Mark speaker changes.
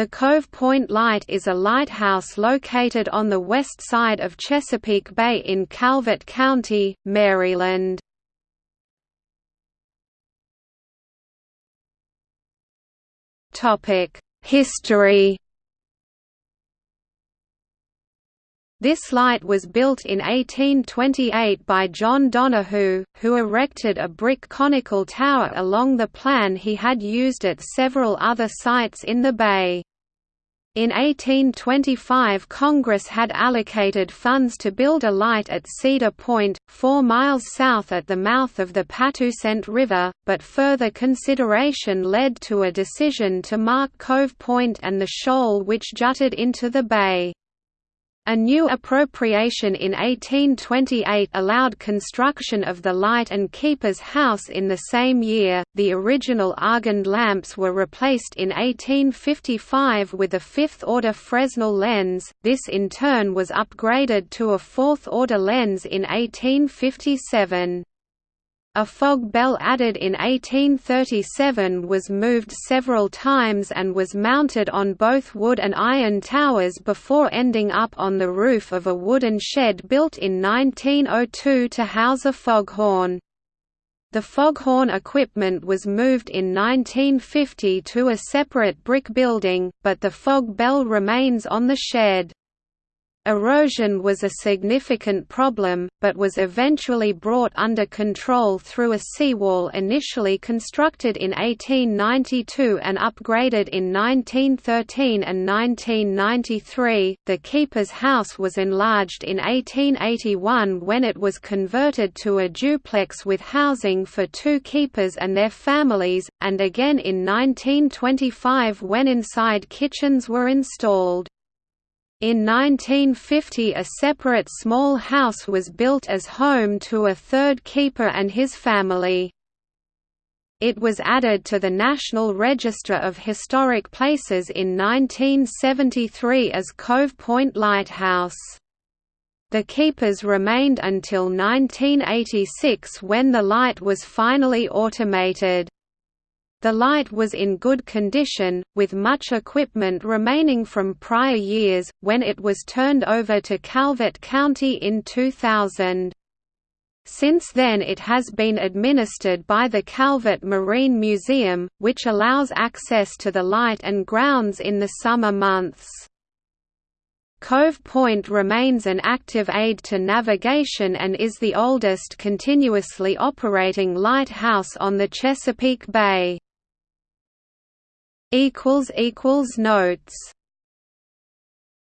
Speaker 1: The Cove Point Light is a lighthouse located on the west side of Chesapeake Bay in Calvert County, Maryland. History This light was built in 1828 by John Donahoo, who erected a brick conical tower along the plan he had used at several other sites in the bay. In 1825 Congress had allocated funds to build a light at Cedar Point, four miles south at the mouth of the Patuxent River, but further consideration led to a decision to mark Cove Point and the shoal which jutted into the bay. A new appropriation in 1828 allowed construction of the Light and Keeper's House in the same year. The original Argand lamps were replaced in 1855 with a fifth order Fresnel lens, this in turn was upgraded to a fourth order lens in 1857. A fog bell added in 1837 was moved several times and was mounted on both wood and iron towers before ending up on the roof of a wooden shed built in 1902 to house a foghorn. The foghorn equipment was moved in 1950 to a separate brick building, but the fog bell remains on the shed. Erosion was a significant problem, but was eventually brought under control through a seawall initially constructed in 1892 and upgraded in 1913 and 1993. The Keeper's House was enlarged in 1881 when it was converted to a duplex with housing for two keepers and their families, and again in 1925 when inside kitchens were installed. In 1950 a separate small house was built as home to a third keeper and his family. It was added to the National Register of Historic Places in 1973 as Cove Point Lighthouse. The keepers remained until 1986 when the light was finally automated. The light was in good condition, with much equipment remaining from prior years, when it was turned over to Calvert County in 2000. Since then it has been administered by the Calvert Marine Museum, which allows access to the light and grounds in the summer months. Cove Point remains an active aid to navigation and is the oldest continuously operating lighthouse on the Chesapeake Bay. Notes